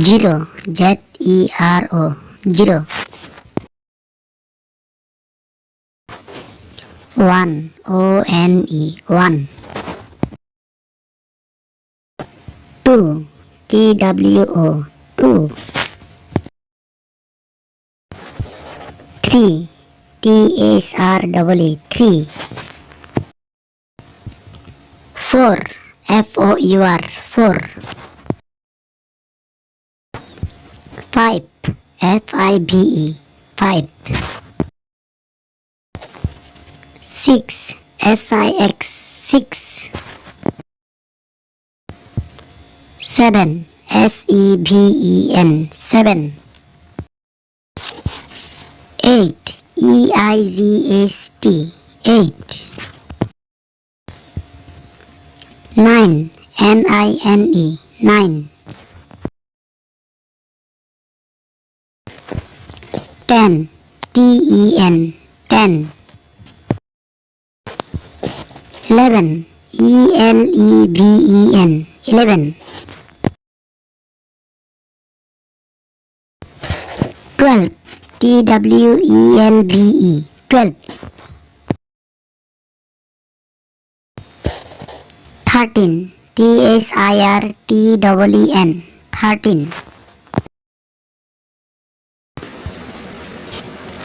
zero. Z E R O. Zero. One. O N E. One. Two. T W O. Two. Three. T S R W three. Four. F O U R. Four Five, F-I-B-E. five. 6. S-I-X. 6. 7. S-E-B-E-N. 7. 8. E-I-Z-S-T. 8. 9. N-I-N-E. 9. Ten T E N. Ten eleven. E L E V E N. Eleven. Twelve. T W E L V E. Twelve. Thirteen. T S I R T W E N. Thirteen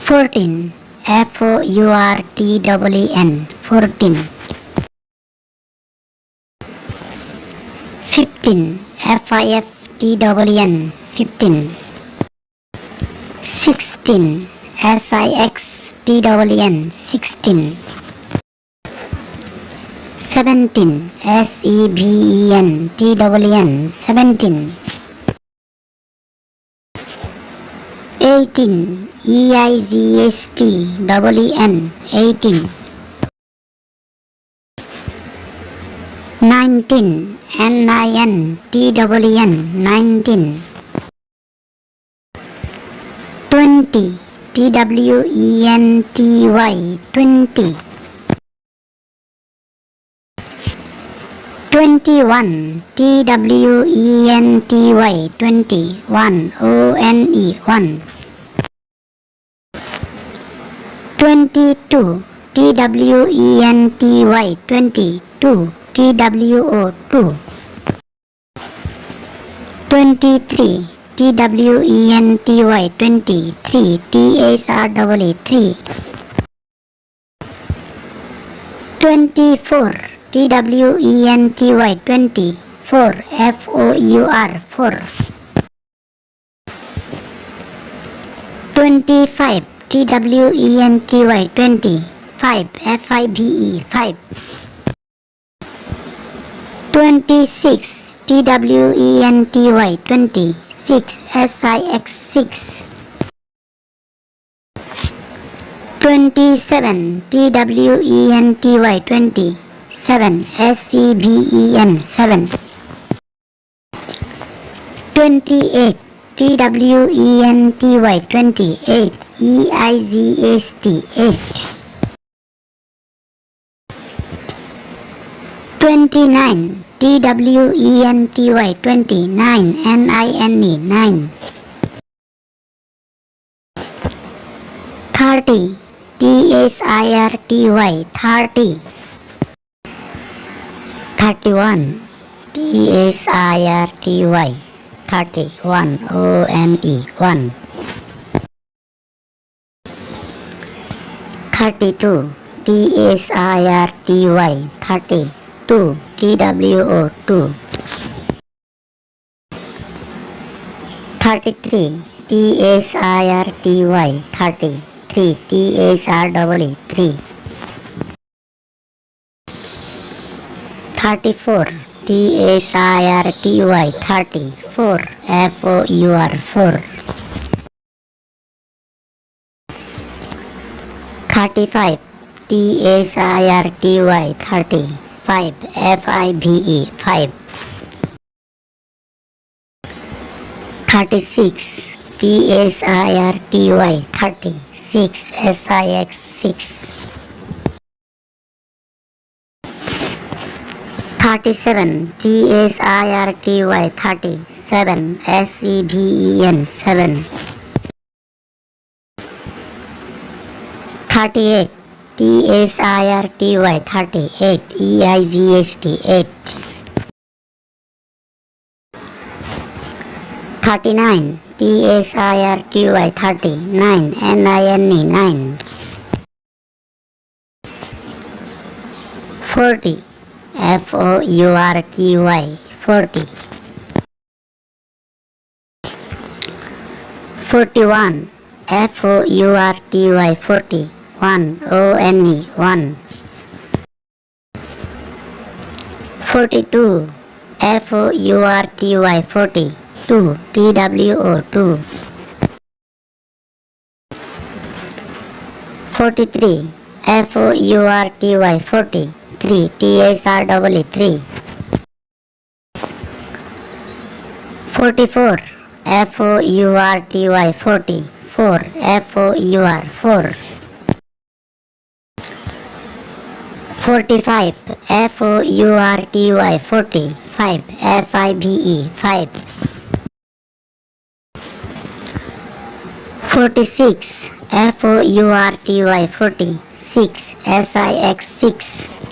fourteen. F O U R T W E N fourteen. Fifteen. F I F T W E N fifteen. Sixteen. S I X T W E N sixteen. Seventeen. S E V E N T W N seventeen 18 E-I-Z-S-T double -E -N, 18 19 N-I-N-T-E-N -E 19 20 T-W-E-N-T-Y 20 21 T W E N T Y 21 O N E 1 22 TWENTY 22 TWO. 2 23 TWENTY 23 THREE. 3 24 TWENTY 24 4 25 twenty five F I V E five. Twenty six T W E N T Y twenty six S I X six. Twenty seven T W E N T Y twenty seven S E V E N seven. Twenty eight T W E N T Y T-W-E-N-T-Y 28 E-I-Z-A-S-T 8 29 T-W-E-N-T-Y 29 N-I-N-E. 9 30 T-S-I-R-T-Y 30 31 T-S-I-R-T-Y 31 OME 1 32 TSIRTY 30 2 TWO 2 33 TSIRTY 30 3 TSRWE 3 34 T S I R T Y thirty four F O U R four. thirty five T S I R T Y thirty five F I V E five. thirty six T S I R T Y thirty six S I X six 37 T S I R T Y 30 7 S E V E N 7 38 T S I R T Y 30 8 E I G H T 8 39 T S I R T Y 30 9 N I N E 9 40 F O U R T Y 40 41 F O U R T Y 40 1 O N E 1 42 F O U R T Y 40 2 T W O 2 43 F O U R T Y 40 3 T S R W E 3 44 F O U R T Y 40 4 F O U R 4 45 F O U R T Y 40 5 F I V E 5 46 F O U R T Y 40 6 S I X 6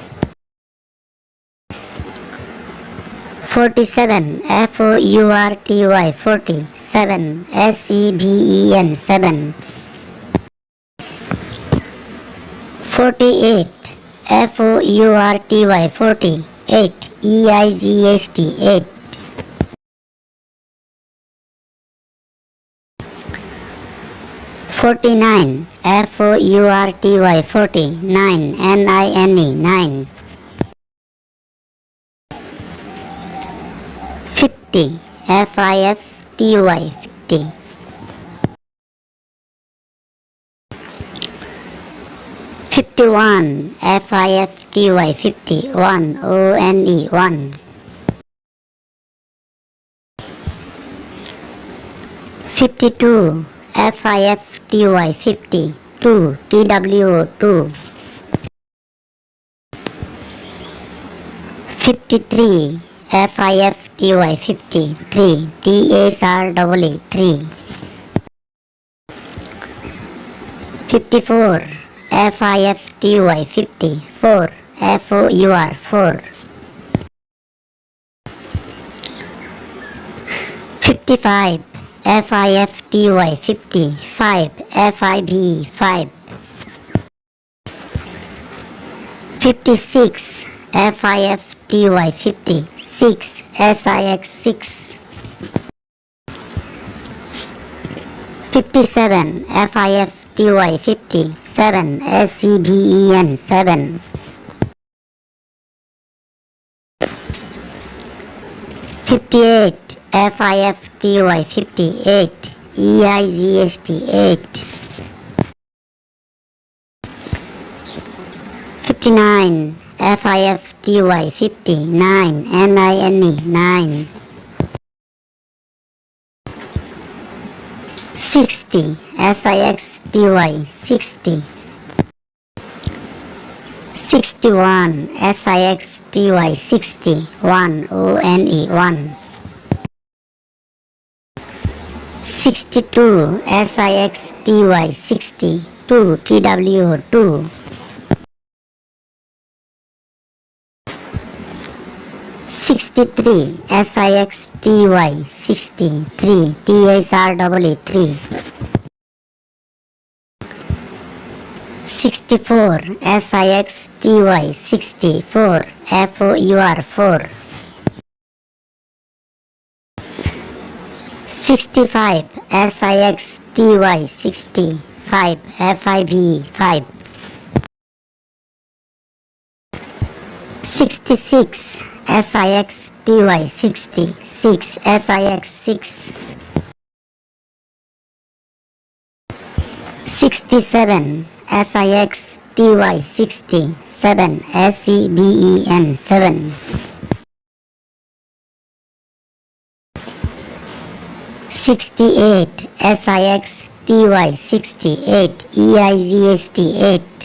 47 F O U R T Y 40 7 S E V E N 7 48 F O U R T Y 40 8 E I G H T 8 49 F O U R T Y 40 9 N I N E 9 50 F I F T Y 50 51 F I F T Y 50 1 O N E 1 52 F I F T Y 50 2 T W O 2 53 F I F T Y 50 3 T S R W E 3 54 F I F T Y 50 4 F O U R 4 55 F I F T Y 50 5 F I V 5 56 F I F T Y 50 6 SIX. 6 57 FIFTY 57 SCBEN 7 58 FIFTY 58 EIGST 8 59 F-I-F-T-Y 59 N-I-N-E. 9 60 S-I-X-T-Y. 60 61 S-I-X-T-Y. 61 O-N-E. 1 62, S-I-X-T-Y, 60, 2, T-W, 2. 63 S-I-X-T-Y 60 3 T-H-R-E-E. 3 64 S-I-X-T-Y 64 F-O-U-R. 4 65 SIXTY 65 5 5 66 SIXTY Sixty-six. 6 SIX 6 67 SIXTY 60 7 SEBEN 7 68 SIXTY 68 EIGHT 8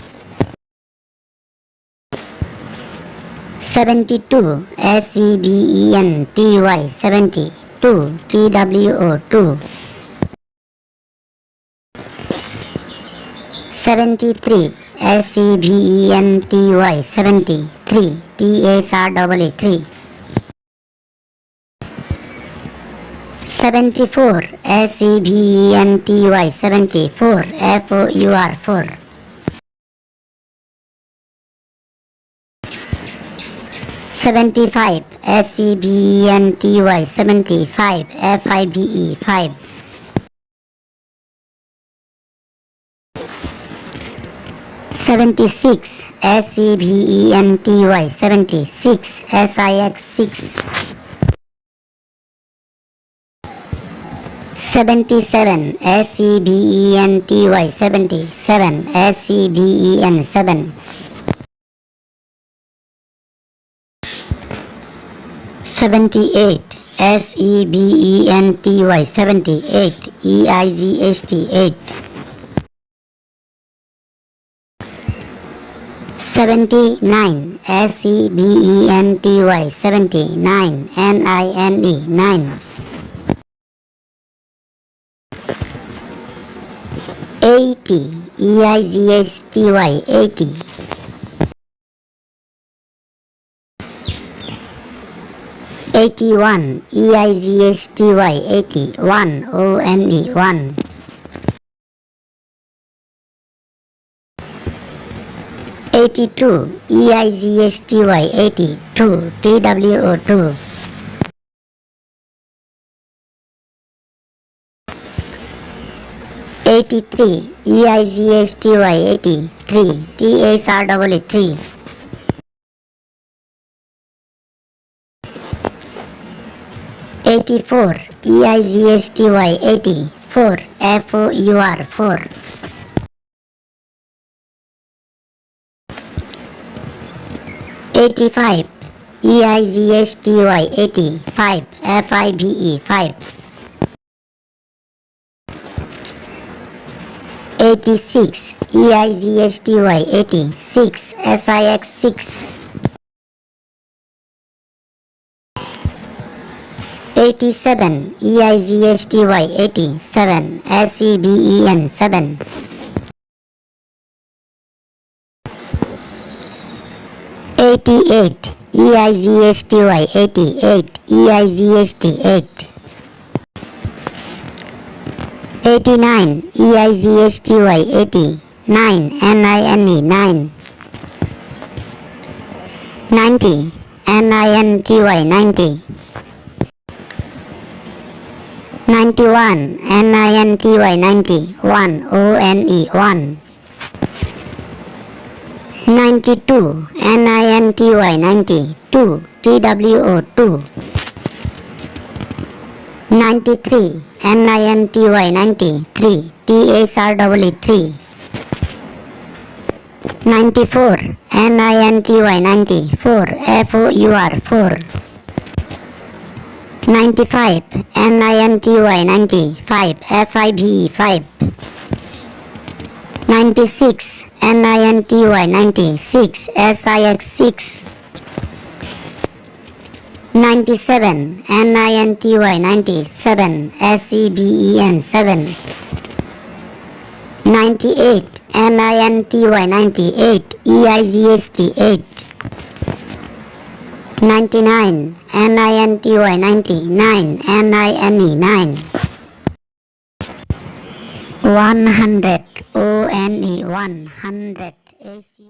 62 S I X T Y 60 2 T W O 2 63 S I X T Y 60 3 T S R W E 3 64 S I X T Y 60 4 F O U R 4 65 S I X T Y 60 5 F I V 5 66 S I X T Y 60 6 S I X 6 67 S I X T Y 60 7 S E B E N 7 78 S E B E N T Y 78 E I Z H T 8 79 S E B E N T Y 79 N I N E 9 80 E I Z H T Y 80 81 E I Z S T Y 80 1 O N E 1 82 E I Z S T Y 82 T W O 2 83 E I Z H T Y 80 3 T H R W 3 84 E-I-Z-S-T-Y 80 4 F-O-U-R. 4 85 E-I-Z-S-T-Y 80 5 F-I-B-E 5 86 E-I-Z-S-T-Y 80 6 S-I-X. 6 87 E I Z H T Y 87 S E B E N 7 88 E I Z H T Y 88 E I Z H T 8 89 E I Z H T Y eighty-nine 9 N I N E 9 90 N I N T Y 90 91 NINTY 90 1 ONE 1 92 NINTY 90 2 TWO 2 93 NINTY 90 3 THREE 3 94 NINTY 90 4 FOUR 4 95 NINTY 95 FIVE. 5 96 NINTY 96 SIX. 6 97 NINTY 97 SEVEN. 7 98 NINTY 98 EIGHT. 8 99 NINTY 99 NINE. 9 100 ONE 100 AC